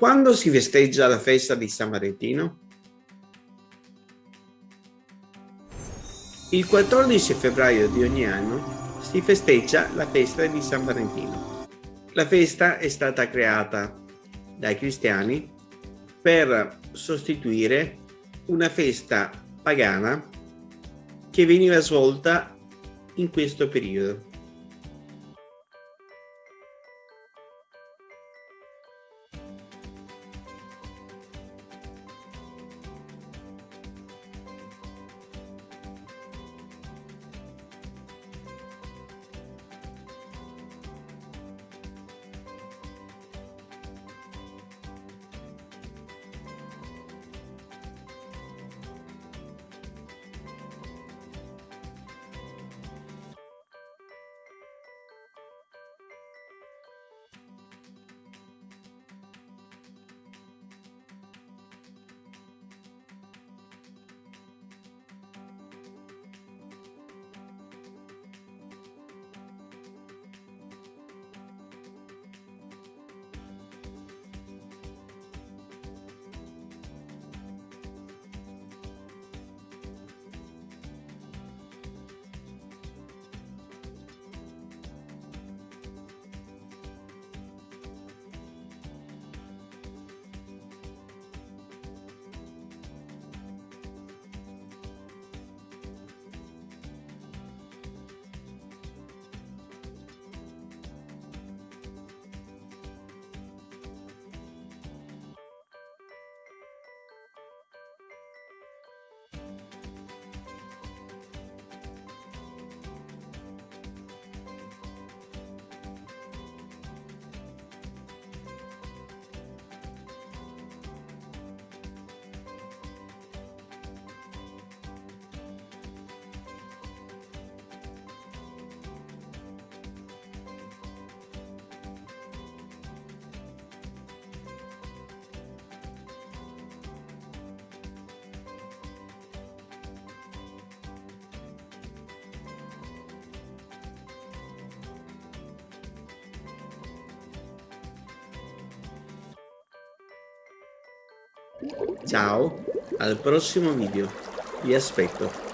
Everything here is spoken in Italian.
Quando si festeggia la festa di San Valentino? Il 14 febbraio di ogni anno si festeggia la festa di San Valentino. La festa è stata creata dai cristiani per sostituire una festa pagana che veniva svolta in questo periodo. Ciao, al prossimo video. Vi aspetto.